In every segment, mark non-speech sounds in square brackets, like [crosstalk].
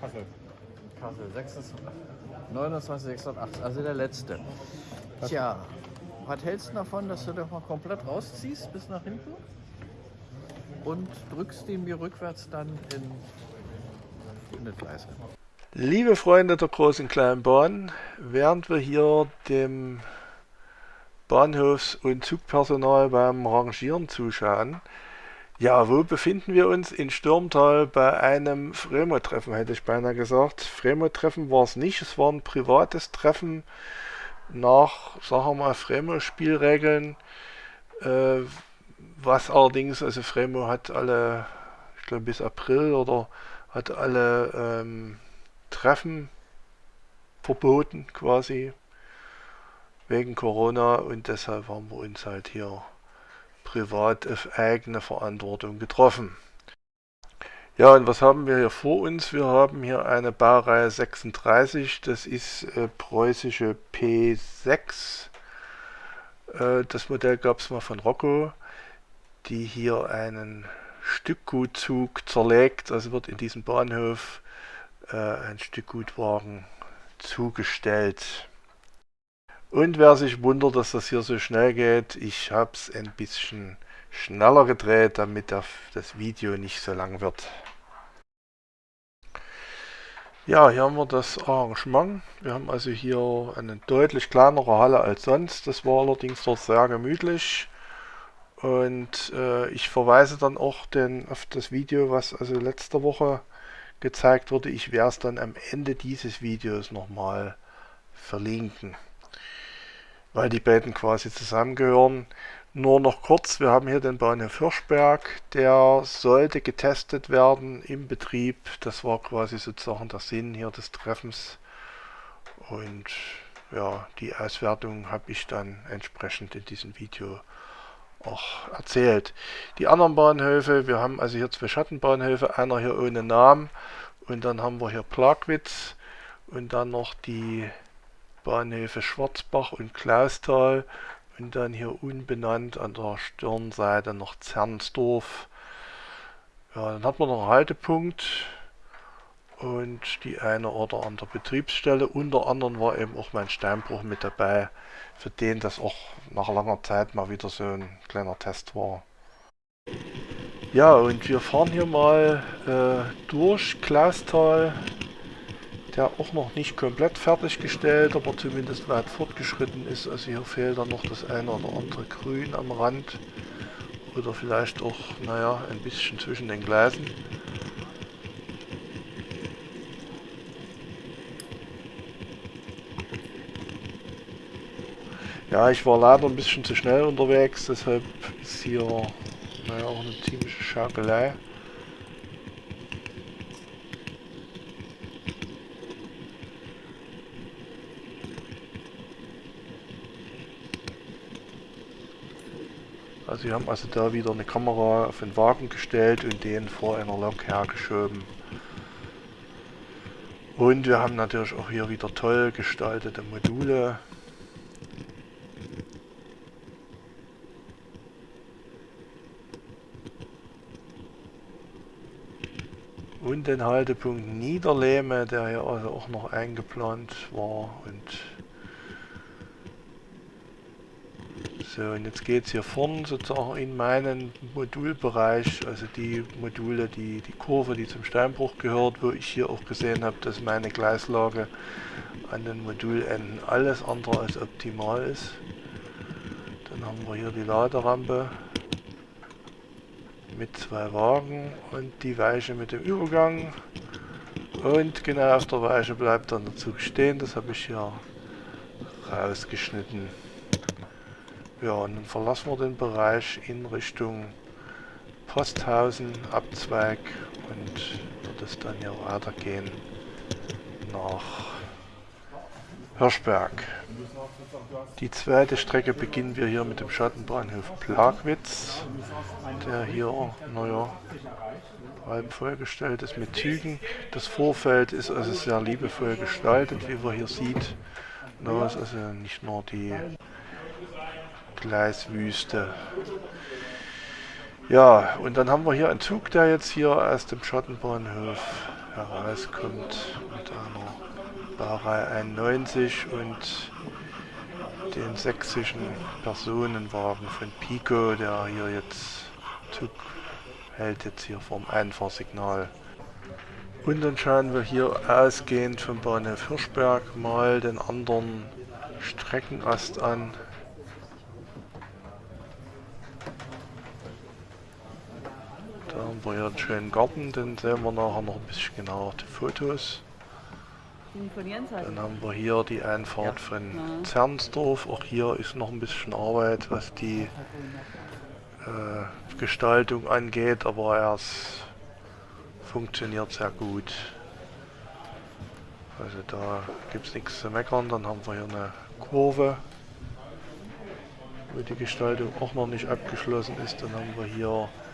Kassel. Kassel, 26, 29, 680, also der letzte. Tja, was hältst du davon, dass du doch mal komplett rausziehst bis nach hinten und drückst ihn mir rückwärts dann in, in das Gleis? Liebe Freunde der großen kleinen Bahn, während wir hier dem Bahnhofs- und Zugpersonal beim Rangieren zuschauen, ja, wo befinden wir uns? In Stürmtal bei einem Fremo-Treffen, hätte ich beinahe gesagt. Fremo-Treffen war es nicht, es war ein privates Treffen nach, sagen wir mal, Fremo-Spielregeln. Äh, was allerdings, also Fremo hat alle, ich glaube bis April oder hat alle ähm, Treffen verboten quasi wegen Corona und deshalb haben wir uns halt hier privat auf eigene Verantwortung getroffen. Ja, und was haben wir hier vor uns? Wir haben hier eine Baureihe 36, das ist äh, preußische P6. Äh, das Modell gab es mal von Rocco, die hier einen Stückgutzug zerlegt, also wird in diesem Bahnhof äh, ein Stückgutwagen zugestellt. Und wer sich wundert, dass das hier so schnell geht, ich habe es ein bisschen schneller gedreht, damit das Video nicht so lang wird. Ja, hier haben wir das Arrangement. Wir haben also hier eine deutlich kleinere Halle als sonst. Das war allerdings dort sehr gemütlich. Und äh, ich verweise dann auch den, auf das Video, was also letzte Woche gezeigt wurde. Ich werde es dann am Ende dieses Videos nochmal verlinken weil die beiden quasi zusammengehören. Nur noch kurz, wir haben hier den Bahnhof Hirschberg, der sollte getestet werden im Betrieb. Das war quasi sozusagen der Sinn hier des Treffens. Und ja, die Auswertung habe ich dann entsprechend in diesem Video auch erzählt. Die anderen Bahnhöfe, wir haben also hier zwei Schattenbahnhöfe, einer hier ohne Namen und dann haben wir hier Plagwitz und dann noch die Bahnhöfe Schwarzbach und Klausthal und dann hier unbenannt an der Stirnseite noch Zernsdorf. Ja, dann hat man noch einen Haltepunkt und die eine oder andere Betriebsstelle. Unter anderem war eben auch mein Steinbruch mit dabei, für den das auch nach langer Zeit mal wieder so ein kleiner Test war. Ja, und wir fahren hier mal äh, durch Klausthal der auch noch nicht komplett fertiggestellt, aber zumindest weit fortgeschritten ist. Also hier fehlt dann noch das eine oder andere Grün am Rand oder vielleicht auch, naja, ein bisschen zwischen den Gleisen. Ja, ich war leider ein bisschen zu schnell unterwegs, deshalb ist hier naja, auch eine ziemliche Schaukelei. Also wir haben also da wieder eine Kamera auf den Wagen gestellt und den vor einer Lok hergeschoben. Und wir haben natürlich auch hier wieder toll gestaltete Module. Und den Haltepunkt Niederlehme, der hier also auch noch eingeplant war und So, und jetzt geht es hier vorne sozusagen in meinen Modulbereich, also die Module, die, die Kurve, die zum Steinbruch gehört, wo ich hier auch gesehen habe, dass meine Gleislage an den Modulenden alles andere als optimal ist. Dann haben wir hier die Laderampe mit zwei Wagen und die Weiche mit dem Übergang. Und genau auf der Weiche bleibt dann der Zug stehen, das habe ich hier rausgeschnitten. Ja, und dann verlassen wir den Bereich in Richtung Posthausen, Abzweig und wird es dann hier weitergehen nach Hirschberg. Die zweite Strecke beginnen wir hier mit dem Schattenbahnhof Plagwitz, der hier, naja, halb vollgestellt ist mit Zügen. Das Vorfeld ist also sehr liebevoll gestaltet, wie man hier sieht. Da ist also nicht nur die Gleiswüste. Ja, und dann haben wir hier einen Zug, der jetzt hier aus dem Schottenbahnhof herauskommt mit einer Baureihe 91 und den sächsischen Personenwagen von Pico, der hier jetzt Zug hält jetzt hier vom Einfahrsignal. Und dann schauen wir hier ausgehend vom Bahnhof Hirschberg mal den anderen Streckenast an. Da haben wir hier einen schönen Garten, den sehen wir nachher noch ein bisschen genauer die Fotos. Dann haben wir hier die Einfahrt von Zernsdorf. Auch hier ist noch ein bisschen Arbeit, was die äh, Gestaltung angeht, aber es funktioniert sehr gut. Also da gibt es nichts zu meckern. Dann haben wir hier eine Kurve, wo die Gestaltung auch noch nicht abgeschlossen ist. Dann haben wir hier äh,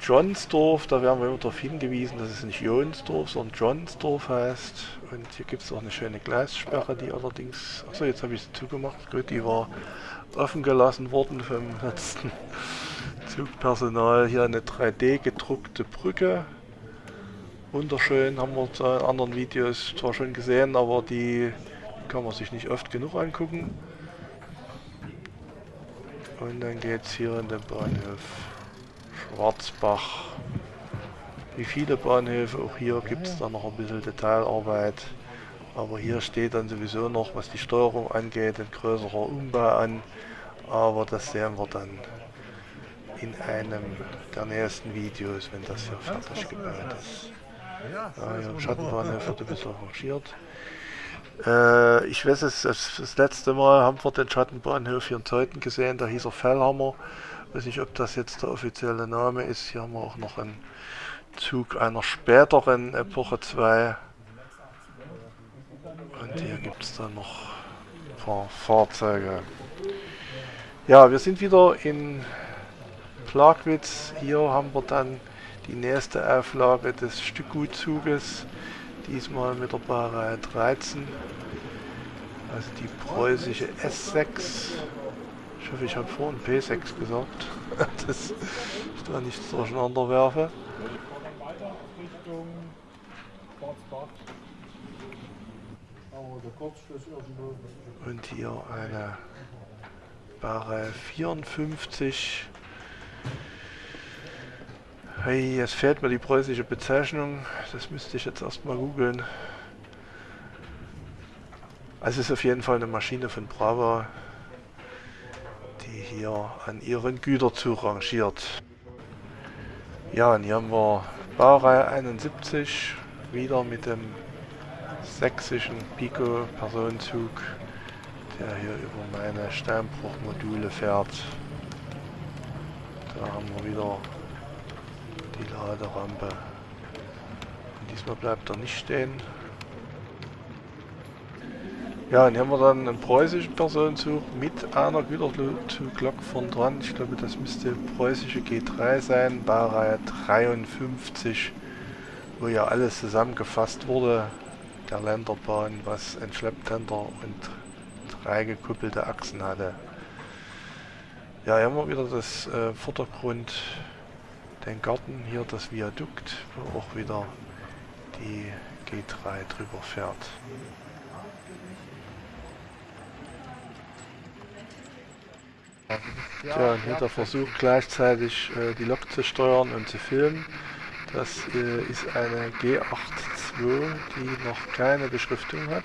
Johnsdorf, da werden wir immer darauf hingewiesen, dass es nicht Jonsdorf, sondern Johnsdorf heißt. Und hier gibt es auch eine schöne Gleissperre, die allerdings, achso, jetzt habe ich sie zugemacht, gut, die war offen gelassen worden vom [laughs] letzten Zugpersonal. Hier eine 3D gedruckte Brücke. Wunderschön, haben wir in anderen Videos zwar schon gesehen, aber die kann man sich nicht oft genug angucken. Und dann geht es hier in den Bahnhof Schwarzbach. Wie viele Bahnhöfe, auch hier gibt es dann noch ein bisschen Detailarbeit. Aber hier steht dann sowieso noch, was die Steuerung angeht, ein größerer Umbau an. Aber das sehen wir dann in einem der nächsten Videos, wenn das hier fertig gebaut ist. Ja, hier Schattenbahnhof wird ein bisschen arrangiert. Äh, ich weiß es, das, das, letzte Mal haben wir den Schattenbahnhof hier in Zeuthen gesehen, da hieß er Fellhammer. Weiß nicht, ob das jetzt der offizielle Name ist. Hier haben wir auch noch einen Zug einer späteren Epoche 2. Und hier gibt es dann noch ein paar Fahrzeuge. Ja, wir sind wieder in Plagwitz. Hier haben wir dann die nächste Auflage des Stückgutzuges. Diesmal mit der Baureihe 13. Also die preußische S6. Ich hoffe, ich habe vorhin P6 gesagt, [laughs] dass ich da nichts durcheinander werfe. Und hier eine Baureihe 54. Hey, jetzt fehlt mir die preußische Bezeichnung. Das müsste ich jetzt erstmal googeln. Also es ist auf jeden Fall eine Maschine von Bravo hier an ihren Güterzug rangiert. Ja, und hier haben wir Baureihe 71, wieder mit dem sächsischen Pico Personenzug, der hier über meine Steinbruchmodule fährt. Da haben wir wieder die Laderampe. Diesmal bleibt er nicht stehen, ja, und hier haben wir dann einen preußischen Personenzug mit einer Güterzuglok von dran. Ich glaube, das müsste preußische G3 sein, Baureihe 53, wo ja alles zusammengefasst wurde. Der Länderbahn, was ein Schlepptender und drei gekuppelte Achsen hatte. Ja, hier haben wir wieder das äh, Vordergrund, den Garten, hier das Viadukt, wo auch wieder die G3 drüber fährt. Ja, und hier der Versuch gleichzeitig äh, die Lok zu steuern und zu filmen. Das äh, ist eine G82, die noch keine Beschriftung hat.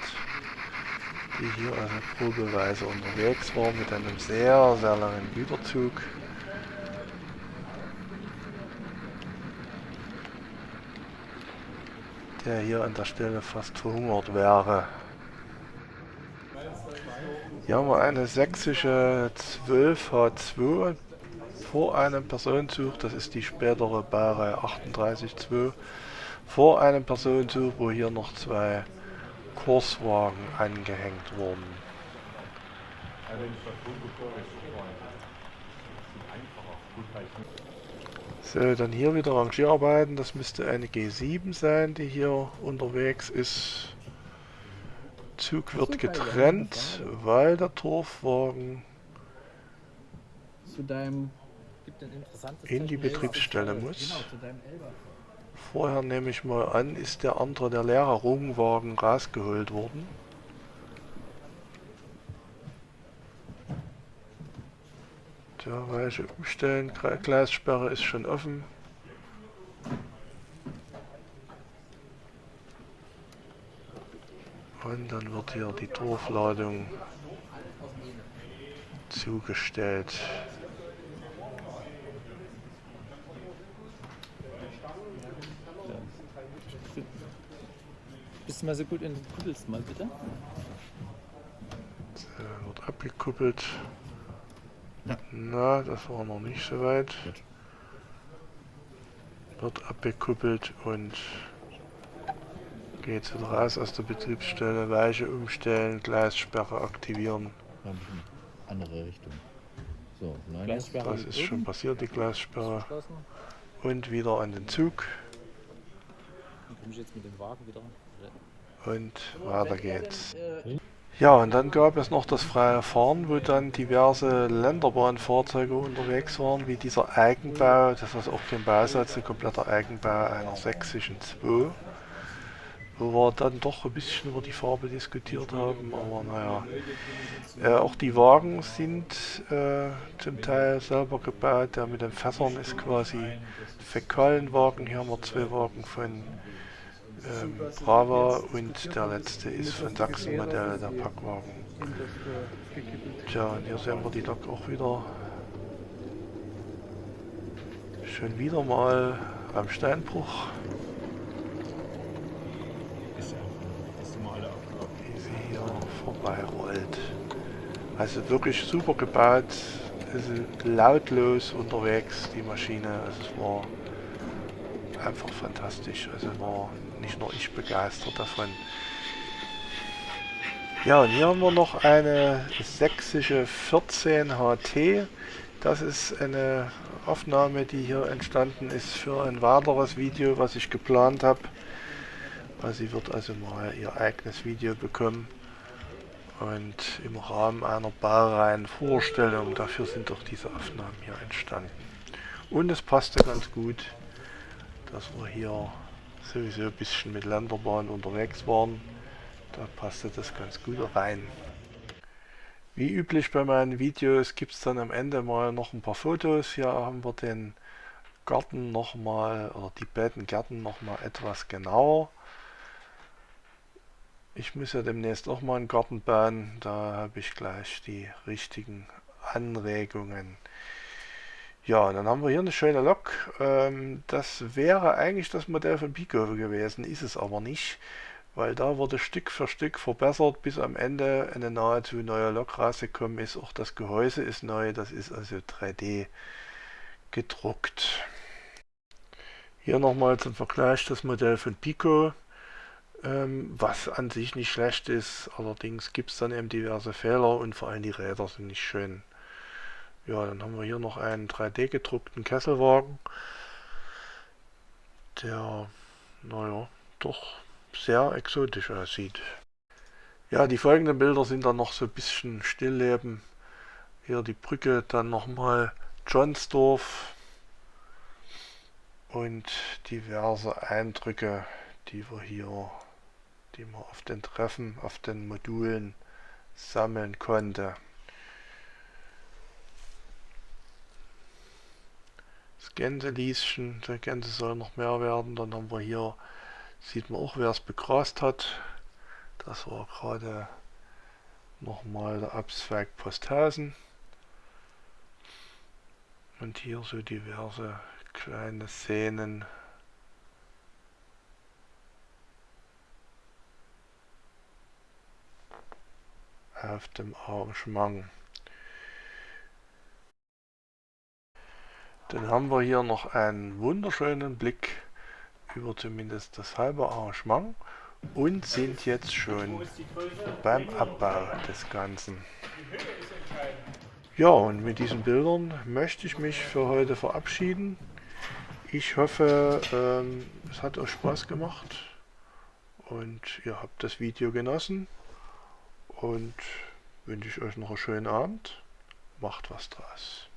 Die hier also probeweise unterwegs war mit einem sehr, sehr langen Güterzug. Der hier an der Stelle fast verhungert wäre. Hier haben wir eine sächsische 12H2 vor einem Personenzug, das ist die spätere Baureihe 38.2, vor einem Personenzug, wo hier noch zwei Kurswagen angehängt wurden. So, dann hier wieder Rangierarbeiten, das müsste eine G7 sein, die hier unterwegs ist. Zug wird getrennt, weil der Torfwagen in die Betriebsstelle muss. Genau. Vorher nehme ich mal an, ist der andere, der leere Rungwagen, rausgeholt worden. Weiche umstellen, Gleissperre ist schon offen. Und dann wird hier die Torfladung zugestellt. Bist du mal so gut und kuppelst mal bitte? Äh, wird abgekuppelt. Na, das war noch nicht so weit. Wird abgekuppelt und geht wieder raus aus der Betriebsstelle. Weiche umstellen, Gleissperre aktivieren. Andere Richtung. So, nein. Gleissperre Das ist schon passiert, die Gleissperre. Und wieder an den Zug. Dann komme ich jetzt mit dem Wagen wieder. Und weiter geht's. Ja, und dann gab es noch das freie Fahren, wo dann diverse Länderbahnfahrzeuge unterwegs waren, wie dieser Eigenbau, das ist auch kein Bausatz, ein kompletter Eigenbau einer sächsischen 2, wo wir dann doch ein bisschen über die Farbe diskutiert haben, aber naja. Äh, auch die Wagen sind äh, zum Teil selber gebaut, der mit den Fässern ist quasi Fäkalenwagen, hier haben wir zwei Wagen von ähm, Brava und der letzte ist von Sachsen Modell, der Packwagen. Tja, und hier sehen wir die Lok auch wieder. Schon wieder mal am Steinbruch, wie sie hier vorbeirollt. Also wirklich super gebaut, ist lautlos unterwegs, die Maschine. Also es war einfach fantastisch. Also war nicht nur ich begeistert davon. Ja, und hier haben wir noch eine sächsische 14 HT. Das ist eine Aufnahme, die hier entstanden ist für ein weiteres Video, was ich geplant habe. Also sie wird also mal ihr eigenes Video bekommen. Und im Rahmen einer Baureihenvorstellung, dafür sind doch diese Aufnahmen hier entstanden. Und es passte ganz gut, dass wir hier sowieso ein bisschen mit Länderbahn unterwegs waren. Da passte das ganz gut rein. Wie üblich bei meinen Videos gibt es dann am Ende mal noch ein paar Fotos. Hier haben wir den Garten nochmal, oder die beiden Gärten nochmal etwas genauer. Ich muss ja demnächst auch mal einen Garten bauen. Da habe ich gleich die richtigen Anregungen. Ja, und dann haben wir hier eine schöne Lok. Ähm, das wäre eigentlich das Modell von Pico gewesen, ist es aber nicht, weil da wurde Stück für Stück verbessert, bis am Ende eine nahezu neue Lok rausgekommen ist. Auch das Gehäuse ist neu, das ist also 3D gedruckt. Hier nochmal zum Vergleich das Modell von Pico, ähm, was an sich nicht schlecht ist. Allerdings gibt es dann eben diverse Fehler und vor allem die Räder sind nicht schön. Ja, dann haben wir hier noch einen 3D gedruckten Kesselwagen, der, naja, doch sehr exotisch aussieht. Ja, die folgenden Bilder sind dann noch so ein bisschen Stillleben. Hier die Brücke, dann nochmal Johnsdorf und diverse Eindrücke, die wir hier, die man auf den Treffen, auf den Modulen sammeln konnte. Das Gänselieschen, der Gänse soll noch mehr werden. Dann haben wir hier, sieht man auch, wer es begrast hat. Das war gerade nochmal der Abzweig Posthausen. Und hier so diverse kleine Szenen. auf dem Arrangement. Dann haben wir hier noch einen wunderschönen Blick über zumindest das halbe Arrangement und sind jetzt schon beim Abbau des Ganzen. Ja, und mit diesen Bildern möchte ich mich für heute verabschieden. Ich hoffe, ähm, es hat euch Spaß gemacht und ihr habt das Video genossen und wünsche ich euch noch einen schönen Abend. Macht was draus.